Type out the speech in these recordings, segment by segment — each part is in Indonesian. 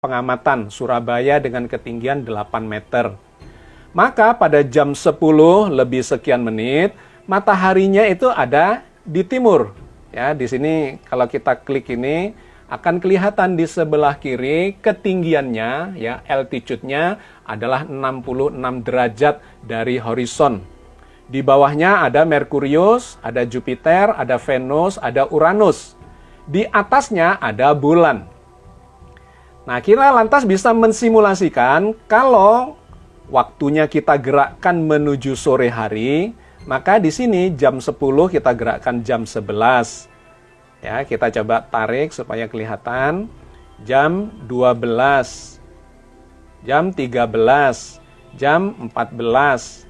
pengamatan Surabaya dengan ketinggian 8 meter. Maka pada jam 10 lebih sekian menit, mataharinya itu ada di timur. Ya, di sini kalau kita klik ini akan kelihatan di sebelah kiri ketinggiannya ya altitude-nya adalah 66 derajat dari horizon. Di bawahnya ada Merkurius, ada Jupiter, ada Venus, ada Uranus. Di atasnya ada bulan. Nah, kita lantas bisa mensimulasikan kalau waktunya kita gerakkan menuju sore hari, maka di sini jam 10 kita gerakkan jam 11. Ya, kita coba tarik supaya kelihatan. Jam 12, jam 13, jam 14.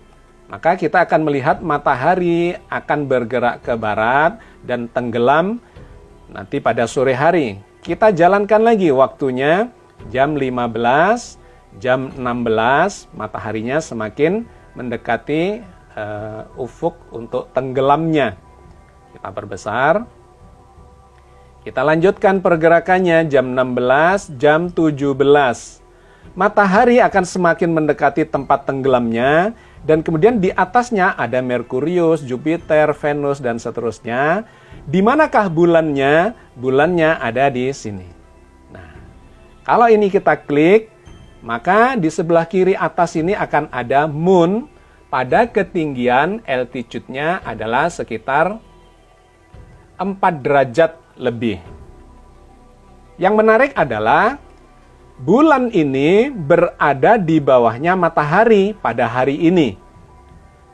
Maka kita akan melihat matahari akan bergerak ke barat dan tenggelam nanti pada sore hari. Kita jalankan lagi waktunya jam 15, jam 16 mataharinya semakin mendekati uh, ufuk untuk tenggelamnya. Kita perbesar. Kita lanjutkan pergerakannya jam 16, jam 17. Matahari akan semakin mendekati tempat tenggelamnya dan kemudian di atasnya ada Merkurius, Jupiter, Venus dan seterusnya. Di manakah bulannya? Bulannya ada di sini. Nah, kalau ini kita klik, maka di sebelah kiri atas ini akan ada moon pada ketinggian altitude-nya adalah sekitar 4 derajat lebih. Yang menarik adalah bulan ini berada di bawahnya matahari pada hari ini.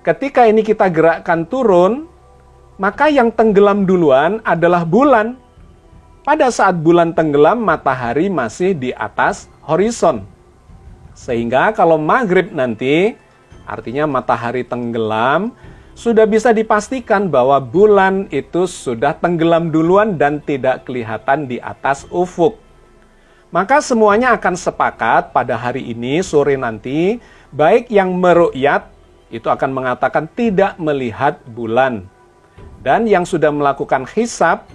Ketika ini kita gerakkan turun, maka yang tenggelam duluan adalah bulan. Pada saat bulan tenggelam, matahari masih di atas horizon. Sehingga kalau maghrib nanti, artinya matahari tenggelam, sudah bisa dipastikan bahwa bulan itu sudah tenggelam duluan dan tidak kelihatan di atas ufuk. Maka semuanya akan sepakat pada hari ini, sore nanti, baik yang merukyat itu akan mengatakan tidak melihat bulan. Dan yang sudah melakukan hisap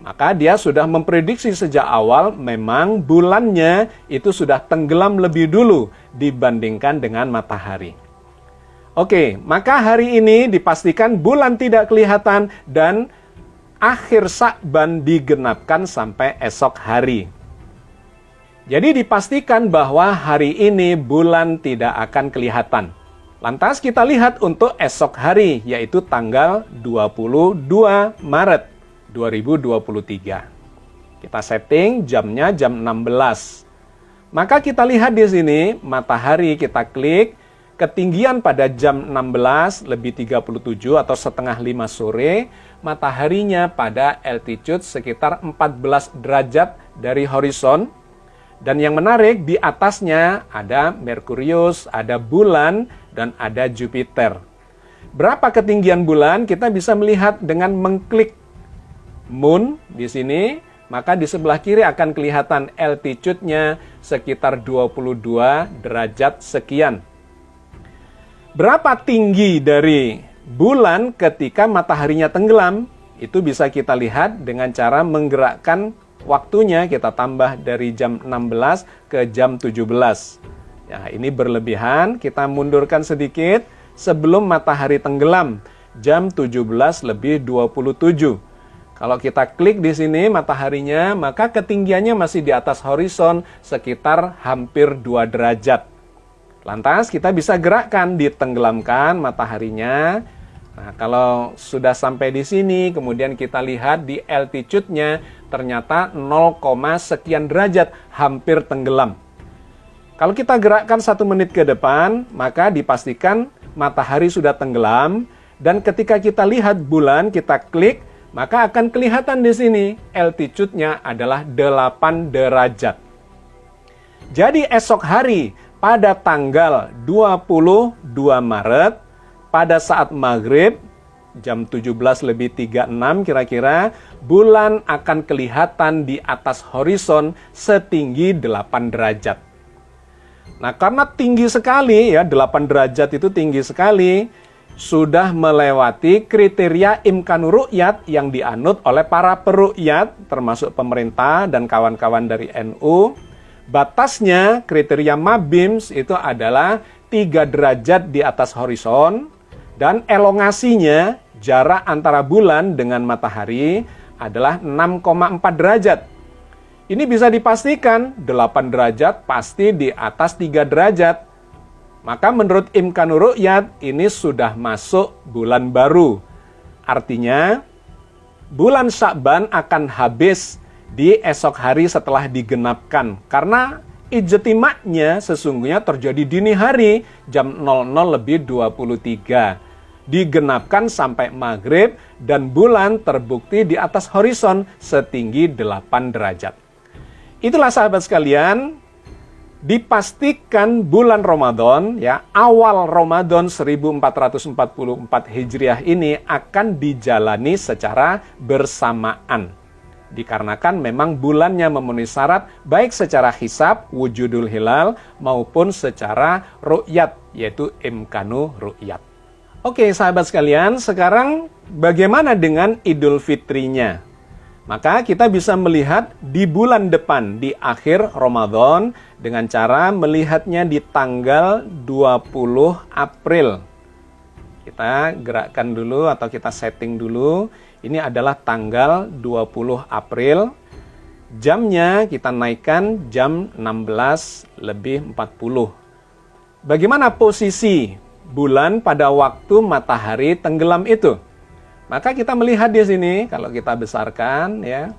maka dia sudah memprediksi sejak awal memang bulannya itu sudah tenggelam lebih dulu dibandingkan dengan matahari. Oke, maka hari ini dipastikan bulan tidak kelihatan dan akhir Sa'ban digenapkan sampai esok hari. Jadi dipastikan bahwa hari ini bulan tidak akan kelihatan. Lantas kita lihat untuk esok hari, yaitu tanggal 22 Maret. 2023. Kita setting jamnya jam 16. Maka kita lihat di sini matahari kita klik ketinggian pada jam 16 lebih 37 atau setengah 5 sore, mataharinya pada altitude sekitar 14 derajat dari horizon. Dan yang menarik di atasnya ada Merkurius, ada bulan, dan ada Jupiter. Berapa ketinggian bulan kita bisa melihat dengan mengklik moon di sini, maka di sebelah kiri akan kelihatan altitude-nya sekitar 22 derajat sekian. Berapa tinggi dari bulan ketika mataharinya tenggelam? Itu bisa kita lihat dengan cara menggerakkan waktunya kita tambah dari jam 16 ke jam 17. Ya, ini berlebihan, kita mundurkan sedikit sebelum matahari tenggelam, jam 17 lebih 27. Kalau kita klik di sini mataharinya, maka ketinggiannya masih di atas horizon sekitar hampir 2 derajat. Lantas kita bisa gerakkan, ditenggelamkan mataharinya. Nah, kalau sudah sampai di sini, kemudian kita lihat di altitude-nya ternyata 0, sekian derajat, hampir tenggelam. Kalau kita gerakkan satu menit ke depan, maka dipastikan matahari sudah tenggelam. Dan ketika kita lihat bulan, kita klik, maka akan kelihatan di sini altitude-nya adalah 8 derajat. Jadi esok hari pada tanggal 22 Maret pada saat maghrib jam 17 lebih 36 kira-kira bulan akan kelihatan di atas horizon setinggi 8 derajat. Nah karena tinggi sekali ya 8 derajat itu tinggi sekali sudah melewati kriteria imkan ru'yat yang dianut oleh para peru'yat, termasuk pemerintah dan kawan-kawan dari NU, Batasnya kriteria Mabims itu adalah 3 derajat di atas horizon dan elongasinya jarak antara bulan dengan matahari adalah 6,4 derajat. Ini bisa dipastikan 8 derajat pasti di atas 3 derajat. Maka menurut Imkanur Ru'yat ini sudah masuk bulan baru. Artinya bulan Syakban akan habis di esok hari setelah digenapkan karena Ijtima'nya sesungguhnya terjadi dini hari jam 00 lebih 23. Digenapkan sampai maghrib dan bulan terbukti di atas horizon setinggi 8 derajat. Itulah sahabat sekalian, dipastikan bulan Ramadan ya awal Ramadan 1444 Hijriah ini akan dijalani secara bersamaan dikarenakan memang bulannya memenuhi syarat baik secara hisab wujudul hilal maupun secara ru'yat yaitu imkanu ru'yat. Oke sahabat sekalian, sekarang bagaimana dengan Idul Fitrinya? Maka kita bisa melihat di bulan depan, di akhir Ramadan, dengan cara melihatnya di tanggal 20 April. Kita gerakkan dulu atau kita setting dulu ini adalah tanggal 20 April. Jamnya kita naikkan jam 16 lebih 40. Bagaimana posisi bulan pada waktu matahari tenggelam itu? Maka kita melihat di sini, kalau kita besarkan ya.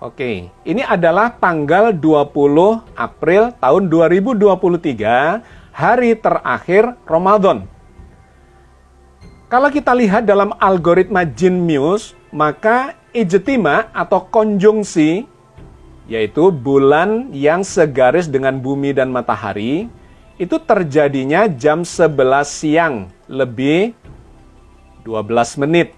Oke, ini adalah tanggal 20 April tahun 2023, hari terakhir Ramadan. Kalau kita lihat dalam algoritma Jin Muse, maka ijtima atau konjungsi, yaitu bulan yang segaris dengan bumi dan matahari, itu terjadinya jam 11 siang, lebih 12 menit.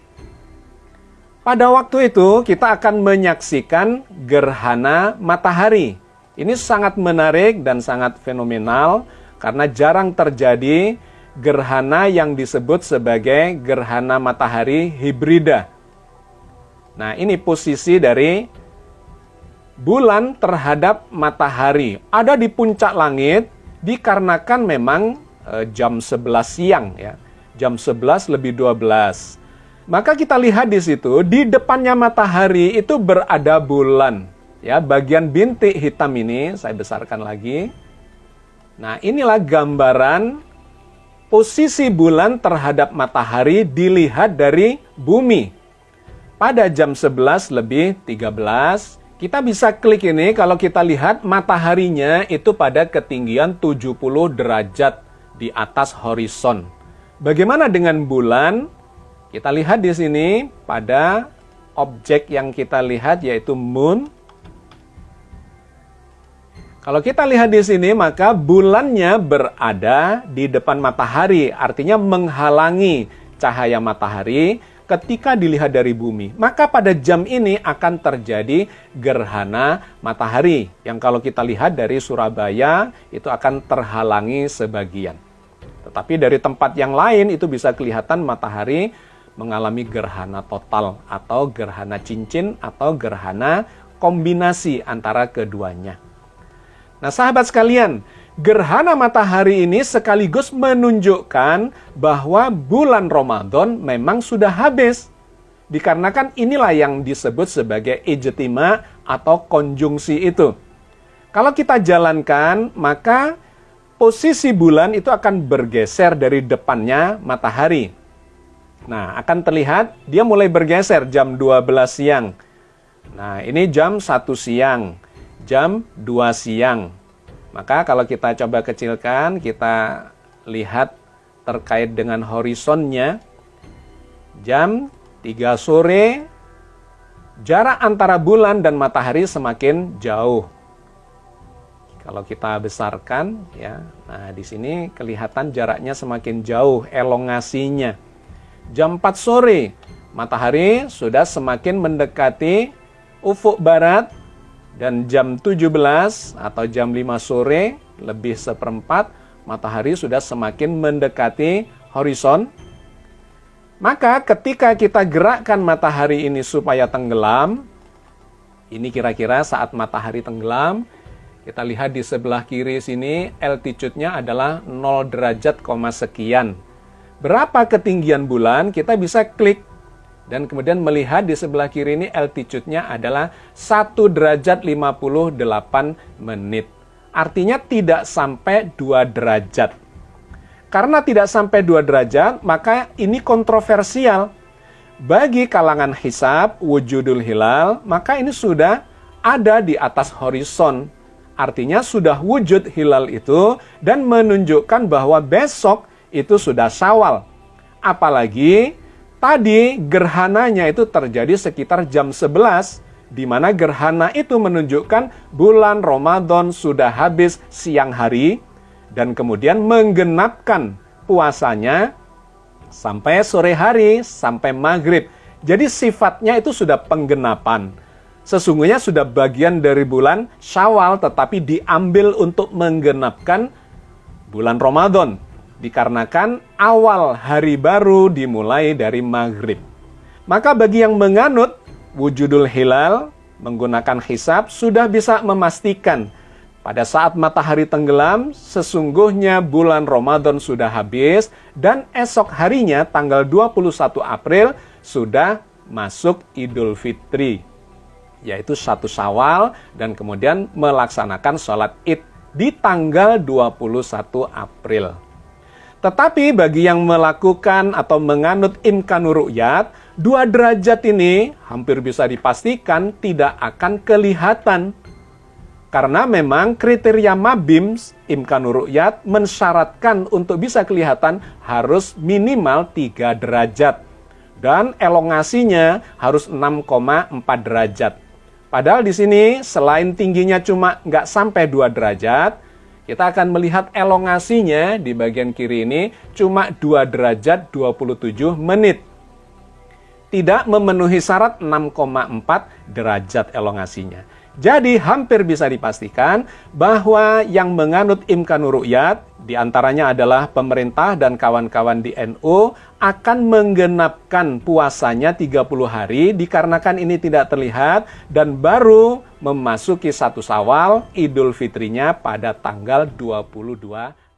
Pada waktu itu, kita akan menyaksikan gerhana matahari. Ini sangat menarik dan sangat fenomenal, karena jarang terjadi gerhana yang disebut sebagai gerhana matahari hibrida. Nah, ini posisi dari bulan terhadap matahari. Ada di puncak langit dikarenakan memang e, jam 11 siang ya. Jam 11 lebih 12. Maka kita lihat di situ di depannya matahari itu berada bulan. Ya, bagian bintik hitam ini saya besarkan lagi. Nah, inilah gambaran posisi bulan terhadap matahari dilihat dari bumi. Pada jam 11 lebih 13, kita bisa klik ini kalau kita lihat mataharinya itu pada ketinggian 70 derajat di atas horizon. Bagaimana dengan bulan? Kita lihat di sini pada objek yang kita lihat yaitu moon kalau kita lihat di sini, maka bulannya berada di depan matahari, artinya menghalangi cahaya matahari ketika dilihat dari bumi. Maka pada jam ini akan terjadi gerhana matahari, yang kalau kita lihat dari Surabaya, itu akan terhalangi sebagian. Tetapi dari tempat yang lain itu bisa kelihatan matahari mengalami gerhana total atau gerhana cincin atau gerhana kombinasi antara keduanya. Nah sahabat sekalian, gerhana matahari ini sekaligus menunjukkan bahwa bulan Ramadan memang sudah habis. Dikarenakan inilah yang disebut sebagai ijtima atau konjungsi itu. Kalau kita jalankan, maka posisi bulan itu akan bergeser dari depannya matahari. Nah, akan terlihat dia mulai bergeser jam 12 siang. Nah, ini jam 1 siang jam 2 siang. Maka kalau kita coba kecilkan, kita lihat terkait dengan horizonnya, jam 3 sore, jarak antara bulan dan matahari semakin jauh. Kalau kita besarkan, ya, nah di sini kelihatan jaraknya semakin jauh, elongasinya. Jam 4 sore, matahari sudah semakin mendekati ufuk barat dan jam 17 atau jam 5 sore lebih seperempat matahari sudah semakin mendekati horizon. Maka ketika kita gerakkan matahari ini supaya tenggelam, ini kira-kira saat matahari tenggelam, Kita lihat di sebelah kiri sini, altitude-nya adalah 0 derajat, sekian. Berapa ketinggian bulan, kita bisa klik. Dan kemudian melihat di sebelah kiri ini altitude-nya adalah 1 derajat 58 menit. Artinya tidak sampai 2 derajat. Karena tidak sampai 2 derajat, maka ini kontroversial. Bagi kalangan hisab, wujudul hilal, maka ini sudah ada di atas horizon Artinya sudah wujud hilal itu dan menunjukkan bahwa besok itu sudah syawal. Apalagi tadi gerhananya itu terjadi sekitar jam 11 di mana gerhana itu menunjukkan bulan Ramadan sudah habis siang hari dan kemudian menggenapkan puasanya sampai sore hari, sampai maghrib. Jadi sifatnya itu sudah penggenapan sesungguhnya sudah bagian dari bulan Syawal tetapi diambil untuk menggenapkan bulan Ramadan dikarenakan awal hari baru dimulai dari maghrib. Maka bagi yang menganut wujudul hilal menggunakan hisab sudah bisa memastikan pada saat matahari tenggelam sesungguhnya bulan Ramadan sudah habis dan esok harinya tanggal 21 April sudah masuk Idul Fitri yaitu satu Syawal dan kemudian melaksanakan sholat id di tanggal 21 April. Tetapi bagi yang melakukan atau menganut imkanur ru'yat, dua derajat ini hampir bisa dipastikan tidak akan kelihatan. Karena memang kriteria mabims imkanur ru'yat mensyaratkan untuk bisa kelihatan harus minimal 3 derajat. Dan elongasinya harus 6,4 derajat. Padahal di sini selain tingginya cuma nggak sampai 2 derajat, kita akan melihat elongasinya di bagian kiri ini cuma 2 derajat 27 menit. Tidak memenuhi syarat 6,4 derajat elongasinya. Jadi hampir bisa dipastikan bahwa yang menganut imkanur ru'yat di antaranya adalah pemerintah dan kawan-kawan di NU akan menggenapkan puasanya 30 hari dikarenakan ini tidak terlihat dan baru memasuki satu sawal Idul Fitrinya pada tanggal 22